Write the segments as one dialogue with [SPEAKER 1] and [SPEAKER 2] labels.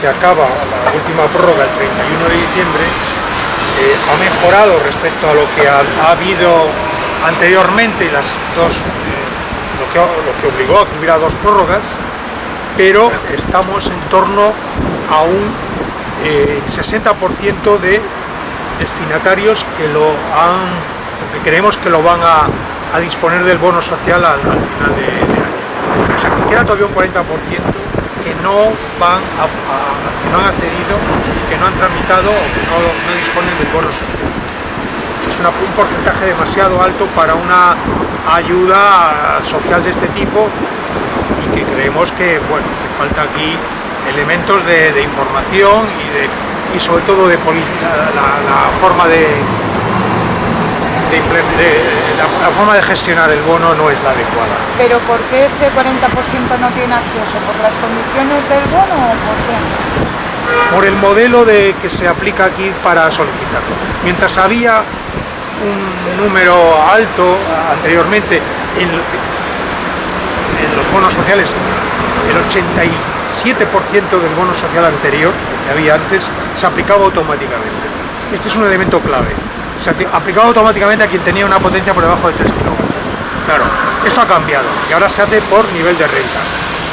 [SPEAKER 1] que acaba la última prórroga el 31 de diciembre eh, ha mejorado respecto a lo que ha, habido anteriormente las dos, eh, lo, que, lo, que, obligó a que hubiera dos prórrogas, pero estamos en torno a un 60% eh, de destinatarios que lo han, que creemos que lo van a, disponer del bono social al, final de, de, año. O sea que queda todavía un 40% que no, van que no han accedido y que no han tramitado o que no, disponen del bono social. Es un porcentaje demasiado alto para una ayuda social de este tipo y que creemos que, bueno, que falta aquí elementos de, información y, de, y sobre todo de la forma de, la, forma de gestionar el bono no es la adecuada.
[SPEAKER 2] ¿Pero por qué ese 40% no tiene acceso? ¿Por las condiciones del bono o por qué?
[SPEAKER 1] Por el modelo de, que se aplica aquí para solicitarlo. Mientras había un número alto anteriormente en, en los bonos sociales, el 87% del bono social anterior que había antes se aplicaba automáticamente. Este es un elemento clave se aplicaba automáticamente a quien tenía una potencia por debajo de 3 kilómetros. Claro, esto ha cambiado y ahora se hace por nivel de renta.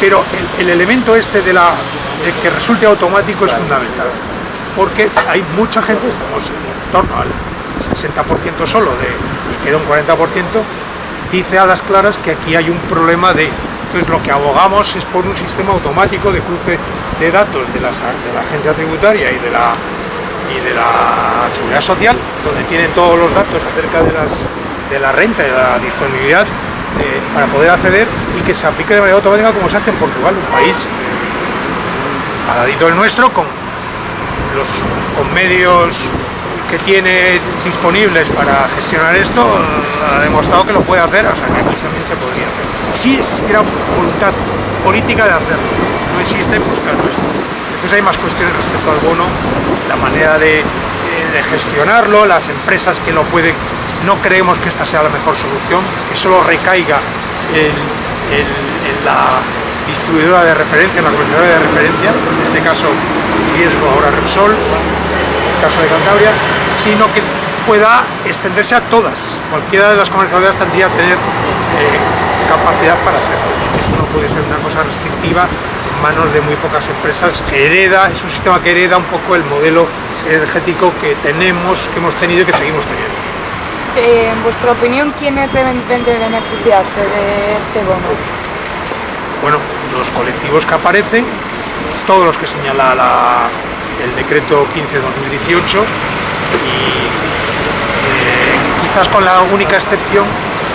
[SPEAKER 1] Pero el, elemento este de, la, de que resulte automático es fundamental, porque hay mucha gente, estamos en torno al 60% solo de, y queda un 40%, dice a las claras que aquí hay un problema de... Entonces lo que abogamos es por un sistema automático de cruce de datos de, las, de la agencia tributaria y de la y de la seguridad social, donde tienen todos los datos acerca de, las, de la renta y de la disponibilidad eh, para poder acceder y que se aplique de manera automática como se hace en Portugal, un país al ladito del nuestro, con, los, con medios que tiene disponibles para gestionar esto, ha demostrado que lo puede hacer, o sea que aquí también se podría hacer. Si existiera voluntad política de hacerlo, no existe, pues claro, esto hay más cuestiones respecto al bono, la manera de, gestionarlo, las empresas que lo pueden, no creemos que esta sea la mejor solución, que solo recaiga en, la distribuidora de referencia, en la comercializadora de referencia, en este caso riesgo ahora Repsol, en el caso de Cantabria, sino que pueda extenderse a todas. Cualquiera de las comercializadoras tendría que tener eh, capacidad para hacerlo. Esto no puede ser una cosa restrictiva manos de muy pocas empresas que hereda, es un sistema que hereda un poco el modelo energético que tenemos, que hemos tenido y que seguimos teniendo.
[SPEAKER 2] Eh, en vuestra opinión, ¿quiénes deben de beneficiarse de este bono?
[SPEAKER 1] Bueno, los colectivos que aparecen, todos los que señala el decreto 15-2018 y eh, quizás con la única excepción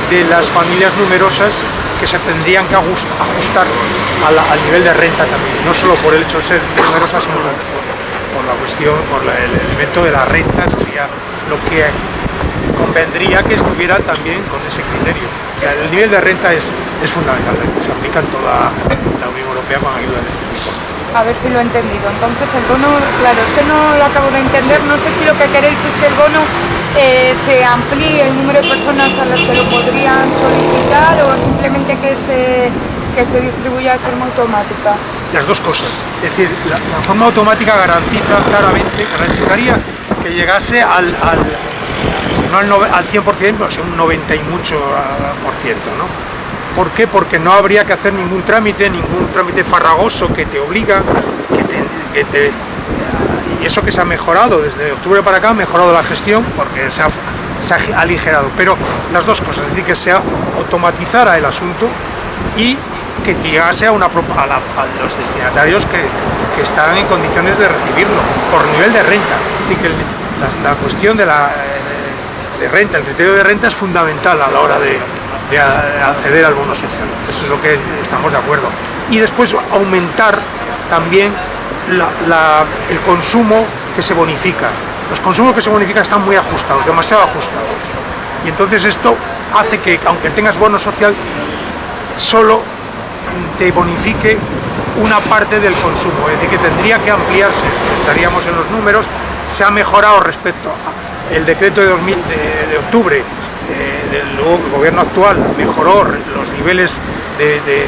[SPEAKER 1] de las familias numerosas que se tendrían que ajustar al nivel de renta también, no solo por el hecho de ser numerosas, sino por, la cuestión, por el elemento de la renta, sería lo que convendría que estuviera también con ese criterio. El nivel de renta es, es fundamental, se aplica en toda la Unión Europea con ayuda de este tipo.
[SPEAKER 2] A ver si lo he entendido. Entonces el bono, claro, es que no lo acabo de entender, no sé si lo que queréis es que el bono eh, se amplíe el número de personas a las que lo podrían solicitar o simplemente que se, que se distribuya de forma automática?
[SPEAKER 1] Las dos cosas. Es decir, la, forma automática garantiza claramente, garantizaría que llegase al, si no al, al 100%, pues un 90 y mucho por ciento, ¿no? ¿Por qué? Porque no habría que hacer ningún trámite, ningún trámite farragoso que te obliga, y eso que se ha mejorado desde octubre para acá, ha mejorado la gestión porque se ha, aligerado, pero las dos cosas, es decir, que se automatizara el asunto y que llegase a, los destinatarios que, están en condiciones de recibirlo, por nivel de renta. Es decir, que la, cuestión de la de renta, el criterio de renta es fundamental a la hora de, acceder al bono social. Eso es lo que estamos de acuerdo. Y después aumentar también el consumo que se bonifica. Los consumos que se bonifican están muy ajustados, demasiado ajustados. Y entonces esto hace que, aunque tengas bono social, solo te bonifique una parte del consumo, es decir, que tendría que ampliarse esto, estaríamos en los números, se ha mejorado respecto al decreto de, 2000, de, octubre del gobierno actual, mejoró los niveles de,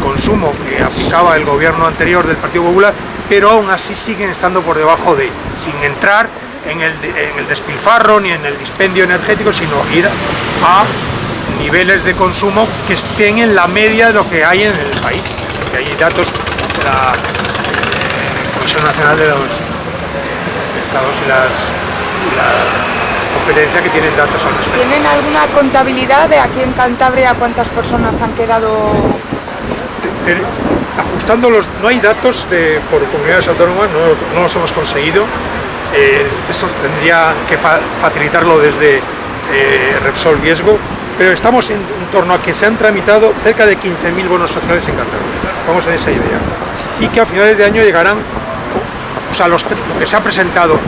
[SPEAKER 1] consumo que aplicaba el gobierno anterior del Partido Popular, pero aún así siguen estando por debajo de, sin entrar en el, en el despilfarro ni en el dispendio energético, sino ir a niveles de consumo que estén en la media de lo que hay en el país. Que hay datos de la eh, Comisión Nacional de los Mercados y las, competencia que tienen datos al respecto.
[SPEAKER 2] ¿Tienen alguna contabilidad de aquí en Cantabria cuántas personas han quedado
[SPEAKER 1] De- de- ajustando los... No hay datos de, por comunidades autónomas, no, no los hemos conseguido. Eh, esto tendría que fa- facilitarlo desde eh, Repsol Viesgo, pero estamos en, en torno a que se han tramitado cerca de 15.000 bonos sociales en Cantabria. Estamos en esa idea. Y que a finales de año llegarán, o sea, los, lo que se ha presentado,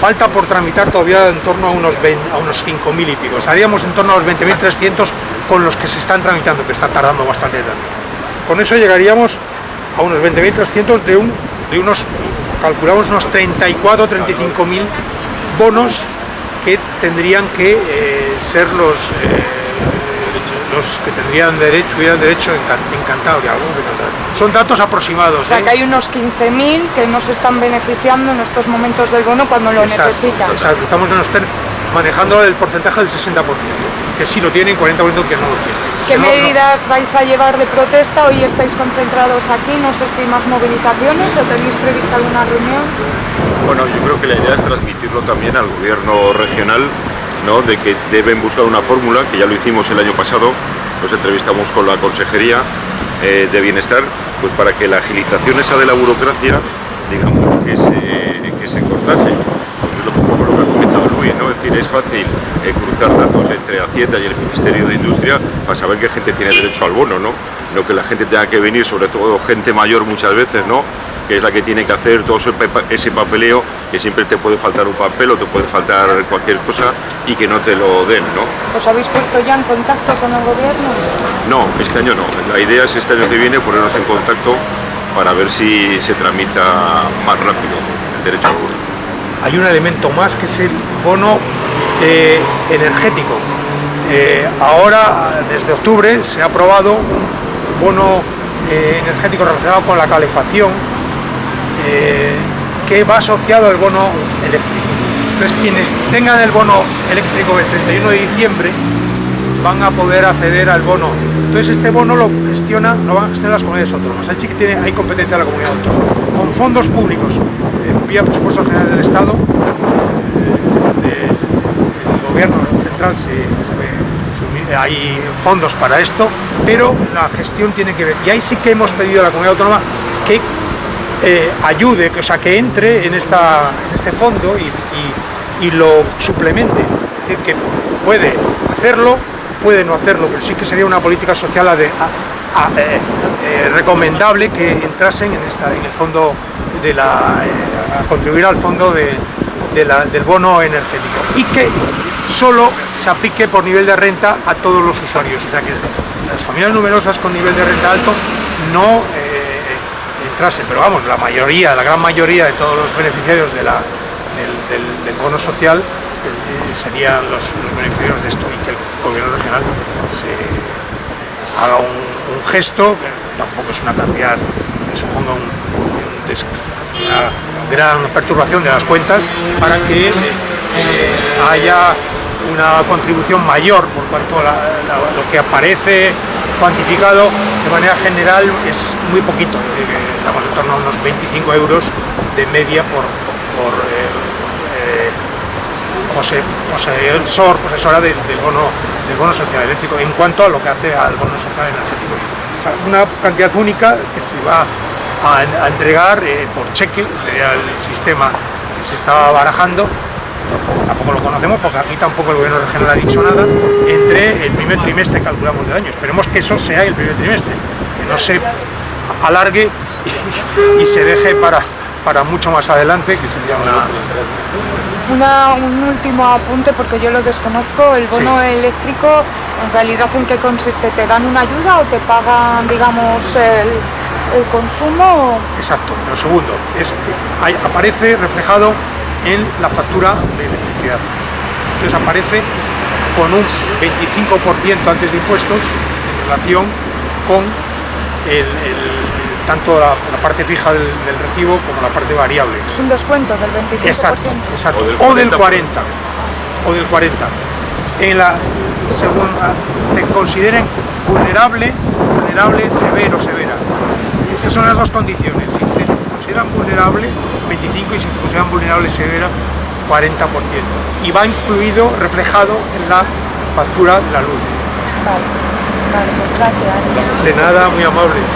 [SPEAKER 1] falta por tramitar todavía en torno a unos, 20 a unos 5.000 y pico. Estaríamos en torno a los 20.300 con los que se están tramitando, que está tardando bastante también. Con eso llegaríamos a unos 20.300 de, un, de unos, calculamos unos 34 o 35 mil bonos que tendrían que eh, ser los, eh, los que tendrían derecho, tuvieran derecho en, en Cantabria, algunos de Cantabria. Son datos aproximados.
[SPEAKER 2] O sea,
[SPEAKER 1] ¿eh?
[SPEAKER 2] que hay unos 15.000 que no se están beneficiando en estos momentos del bono cuando lo
[SPEAKER 1] Exacto,
[SPEAKER 2] necesitan.
[SPEAKER 1] exacto. Estamos manejando el porcentaje del 60%, que sí lo tienen, 40% que no lo tienen.
[SPEAKER 2] ¿Qué
[SPEAKER 1] no-
[SPEAKER 2] medidas vais a llevar de protesta? Hoy estáis concentrados aquí, no sé si más movilizaciones o tenéis prevista alguna reunión.
[SPEAKER 3] Bueno, yo creo que la idea es transmitirlo también al gobierno regional, de que deben buscar una fórmula, que ya lo hicimos el año pasado, nos entrevistamos con la Consejería eh, de Bienestar, pues para que la agilización esa de la burocracia, digamos, que se, que se cortase. Porque es lo, poco lo que ha comentado Luis, ¿no? Es decir, es fácil eh, cruzar datos entre Hacienda y el Ministerio de Industria para saber qué gente tiene derecho al bono, ¿no? No que la gente tenga que venir, sobre todo gente mayor muchas veces, ¿no? Que es la que tiene que hacer todo ese pa- ese papeleo, que siempre te puede faltar un papel o te puede faltar cualquier cosa y que no te lo den, ¿no?
[SPEAKER 2] ¿Os habéis puesto ya en contacto con el gobierno?
[SPEAKER 3] No, este año no. La idea es este año que viene ponernos en contacto para ver si se tramita más rápido el derecho al bono.
[SPEAKER 1] hay un elemento más que es el bono eh, energético. Eh, ahora, desde octubre, se ha aprobado un bono eh, energético relacionado con la calefacción que va asociado al bono eléctrico. Entonces, quienes tengan el bono eléctrico el 31 de diciembre van a poder acceder al bono. Entonces este bono lo gestiona, lo van a gestionar las comunidades autónomas. Ahí sí que tiene, hay competencia de la comunidad autónoma. Con fondos públicos, eh, vía presupuesto general del Estado, eh, el gobierno central se, se ve, hay fondos para esto, pero la gestión tiene que ver. Y ahí sí que hemos pedido a la comunidad autónoma que eh, ayude, o sea, que entre en, esta, en este fondo y, lo suplemente. Es decir, que puede hacerlo, puede no hacerlo, pero sí que sería una política social eh, eh, recomendable que entrasen en, esta, en el fondo de la, a contribuir al fondo del bono energético y que solo se aplique por nivel de renta a todos los usuarios. O sea que las familias numerosas con nivel de renta alto no eh, pero vamos, la mayoría, la gran mayoría de todos los beneficiarios del, bono social eh, serían los, beneficiarios de esto y que el gobierno regional se haga un, gesto, que tampoco es una cantidad que suponga una gran perturbación de las cuentas, para que eh, eh, haya una contribución mayor, por cuanto la- lo que aparece cuantificado de manera general es muy poquito, estamos en torno a unos 25 euros de media por, por eh, eh, pose- poseedor, posesora del, del bono, del bono social eléctrico en cuanto a lo que hace al bono social energético. Una cantidad única que se va a, a entregar eh, por cheque, sería el sistema que se estaba barajando, tampoco, tampoco lo conocemos porque aquí tampoco el gobierno regional ha dicho nada, entre el primer trimestre calculamos del año. Esperemos que eso sea el primer trimestre, que no se alargue y, y se deje para, para mucho más adelante, que sería una,
[SPEAKER 2] Una- un último apunte porque yo lo desconozco. El bono eléctrico, en realidad, ¿en qué consiste? ¿Te dan una ayuda o te pagan, digamos, el, el consumo?
[SPEAKER 1] Exacto. Lo segundo es que hay- aparece reflejado en la factura de electricidad. Entonces aparece con un 25% antes de impuestos en relación con tanto la, parte fija del, recibo como la parte variable.
[SPEAKER 2] Es un descuento del 25%.
[SPEAKER 1] Exacto, exacto. O del 40%. O del 40%. En la, según te consideren vulnerable, vulnerable, severo, severa. Esas son las dos condiciones. Si te consideran vulnerable, 25 y si te consideran vulnerable, severa, 40%. Y va incluido, reflejado en la factura de la luz.
[SPEAKER 2] Vale, vale pues gracias.
[SPEAKER 1] De nada, muy amables.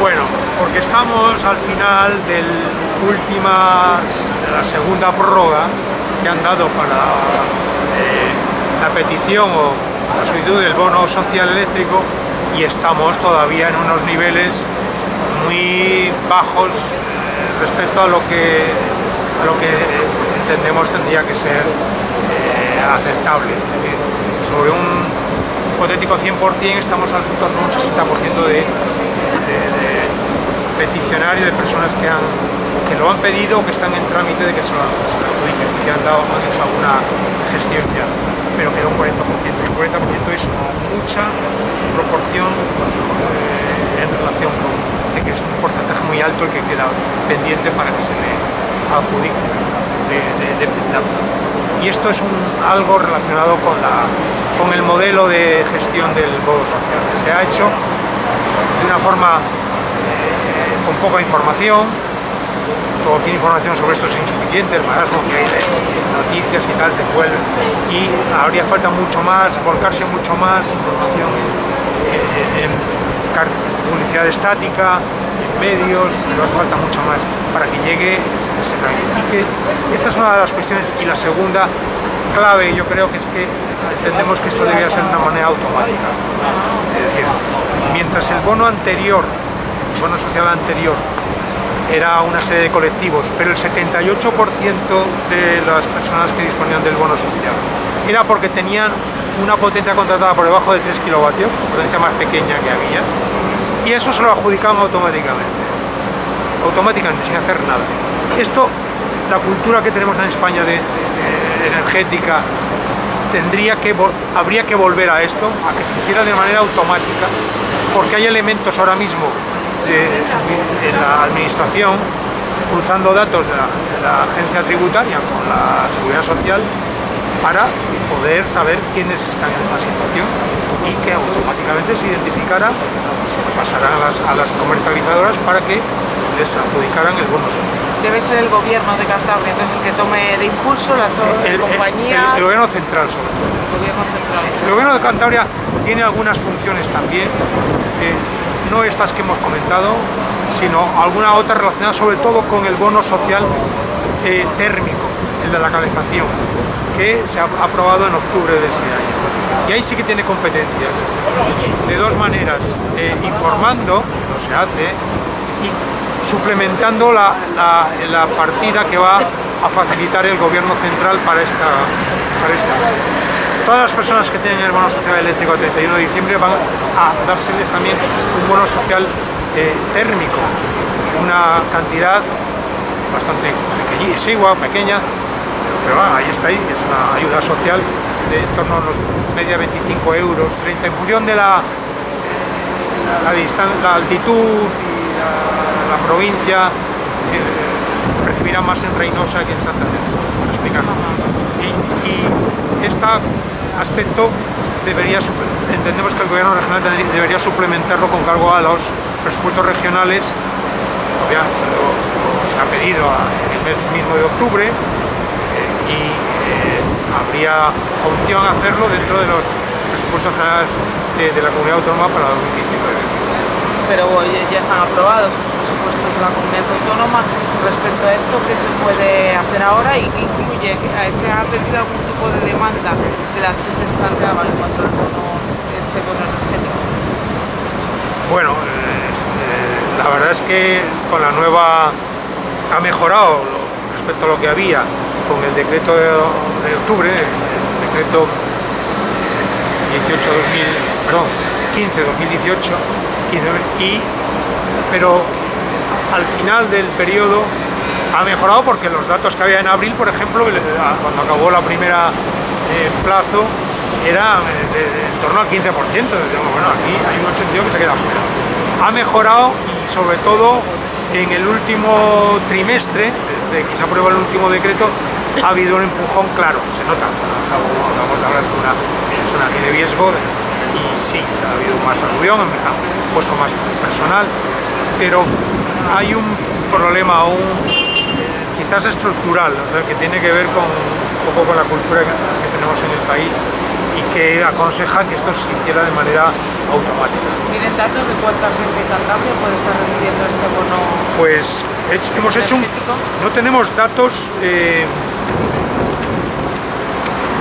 [SPEAKER 1] Bueno, porque estamos al final del de la segunda prórroga que han dado para eh, la petición o la solicitud del bono social eléctrico y estamos todavía en unos niveles muy bajos eh, respecto a lo que a lo que entendemos tendría que ser eh, aceptable. sobre un hipotético 100% estamos al torno a un 60% de de, peticionarios, de personas que, han, que lo han pedido que están en trámite de que se lo, adjudiquen, que han, dado, hecho alguna gestión ya, pero queda un 40%. Y un 40% es mucha proporción eh, en relación con, dice que es un porcentaje muy alto el que queda pendiente para que se le adjudique de, de, y esto es algo relacionado con, la, con el modelo de gestión del bono social. Se ha hecho de una forma eh, con poca información, cualquier información sobre esto es insuficiente, el marasmo que hay de noticias y tal te vuelve y habría falta mucho más, volcarse mucho más información en, publicidad estática, en medios, pero hace falta mucho más para que llegue Y que esta es una de las cuestiones. Y la segunda clave yo creo que es que entendemos que esto debía ser de una manera automática. Es decir, mientras el bono anterior, el bono social anterior, era una serie de colectivos, pero el 78% de las personas que disponían del bono social era porque tenían una potencia contratada por debajo de 3 kilovatios, potencia más pequeña que había, y eso se lo adjudicaban automáticamente, automáticamente, sin hacer nada. Esto, la cultura que tenemos en España de energética tendría que, habría que volver a esto, a que se hiciera de manera automática, porque hay elementos ahora mismo en la administración cruzando datos de la, agencia tributaria con la seguridad social para poder saber quiénes están en esta situación y que automáticamente se identificara y se pasaran a las, a las comercializadoras para que les adjudicaran el bono social.
[SPEAKER 2] Debe ser el gobierno de Cantabria, entonces el que tome de impulso las compañías...
[SPEAKER 1] El, gobierno central sobre todo.
[SPEAKER 2] El gobierno central.
[SPEAKER 1] el gobierno de Cantabria tiene algunas funciones también, eh, no estas que hemos comentado, sino alguna otra relacionada sobre todo con el bono social eh, térmico, el de la calefacción, que se ha aprobado en octubre de este año. Y ahí sí que tiene competencias, de dos maneras, eh, informando, que no se hace, y suplementando la, partida que va a facilitar el gobierno central para esta, para esta. Todas las personas que tienen el bono social eléctrico el 31 de diciembre van a dárseles también un bono social eh, térmico, una cantidad bastante pequeña, pequeña, pero ahí está ahí, es una ayuda social de en torno a unos media 25 euros, 30, en función de la, eh, la, altitud la, provincia eh, recibirá más en Reynosa que en Santander, Y, y este aspecto debería, entendemos que el gobierno regional debería suplementarlo con cargo a los presupuestos regionales. Ya se, se ha pedido el mes mismo de octubre eh, y eh, habría opción hacerlo dentro de los presupuestos generales de, de la comunidad autónoma para 2019
[SPEAKER 4] pero ya están aprobados presupuestos de la comunidad autónoma. Respecto a esto, ¿qué se puede hacer ahora y qué incluye? ¿Se ha atendido algún tipo de demanda de las que ustedes planteaban en cuanto al bono, este bono energético?
[SPEAKER 1] Bueno, eh, eh, la verdad es que con la nueva ha mejorado respecto a lo que había con el decreto de, de octubre, el decreto 18 2000, perdón, 15 2018 y, pero al final del periodo ha mejorado porque los datos que había en abril, por ejemplo, cuando acabó la primera eh, plazo, era en torno al 15%. bueno, aquí hay un 82 que se queda fuera. Ha mejorado y sobre todo en el último trimestre, desde que se aprueba el último decreto, ha habido un empujón claro, se nota. Acabamos de hablar con una persona aquí de riesgo y sí, ha habido más aluvión, han puesto más personal, pero hay un problema aún quizás estructural, que tiene que ver con un poco con la cultura que tenemos en el país y que aconseja que esto se hiciera de manera automática.
[SPEAKER 4] ¿Tienen datos de cuánta gente en Cantabria puede estar recibiendo este bono?
[SPEAKER 1] Pues hemos hecho un, no tenemos datos eh,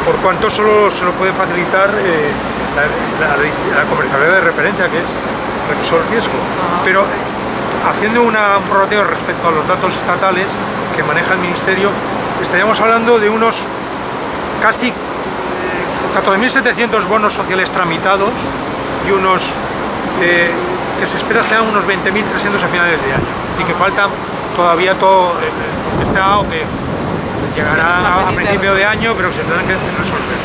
[SPEAKER 1] por cuanto solo se lo puede facilitar eh, la, la, comercialidad de referencia, que es Repsol Riesgo. Pero haciendo una, un prorrateo respecto a los datos estatales que maneja el Ministerio, estaríamos hablando de unos casi 14.700 bonos sociales tramitados y unos eh, que se espera sean unos 20.300 a finales de año. Así que falta todavía todo eh, está que llegará a principio de año, pero que se tendrán que resolver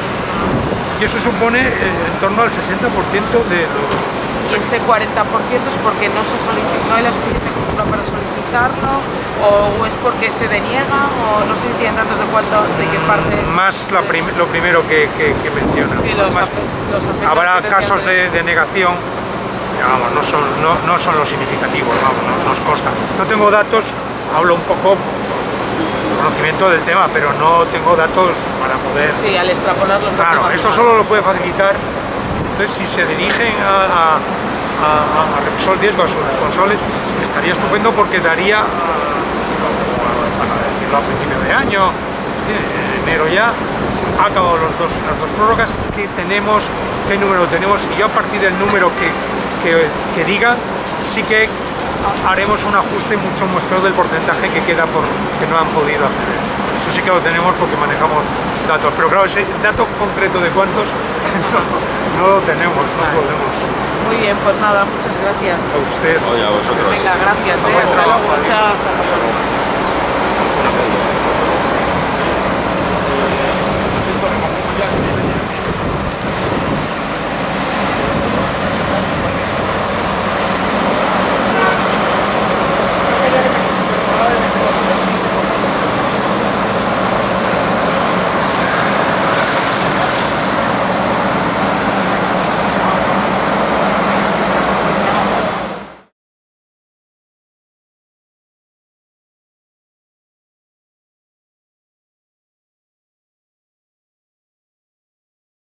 [SPEAKER 1] y eso supone eh, en torno al 60% de los...
[SPEAKER 4] ¿Y ese 40% es porque no, se no hay la suficiente cultura para solicitarlo o es porque se deniega o no sé si tienen datos de cuánto, de qué parte...
[SPEAKER 1] Más lo primero que, que, menciona. habrá casos de, de negación Vamos, no son, no, no son los significativos, vamos, no, nos consta. No tengo datos, hablo un poco conocimiento del tema, pero no tengo datos para poder...
[SPEAKER 4] Sí, al extrapolar los
[SPEAKER 1] Claro, esto solo lo puede facilitar, entonces si se dirigen a, a, a, a Repsol Riesgo, a sus responsables, estaría estupendo porque daría, para decirlo a principio de año, enero ya, ha acabado los dos, las dos prórrogas que tenemos, qué número tenemos, y yo a partir del número que, que, que diga, sí que haremos un ajuste mucho muestrado del porcentaje que queda por que no han podido acceder. Eso sí que lo tenemos porque manejamos datos, pero claro, ese dato concreto de cuántos no, lo tenemos, no podemos.
[SPEAKER 4] Muy bien, pues nada, muchas gracias.
[SPEAKER 1] A usted.
[SPEAKER 3] Oye, a vosotros.
[SPEAKER 4] Venga, gracias. Eh, hasta luego. Chao.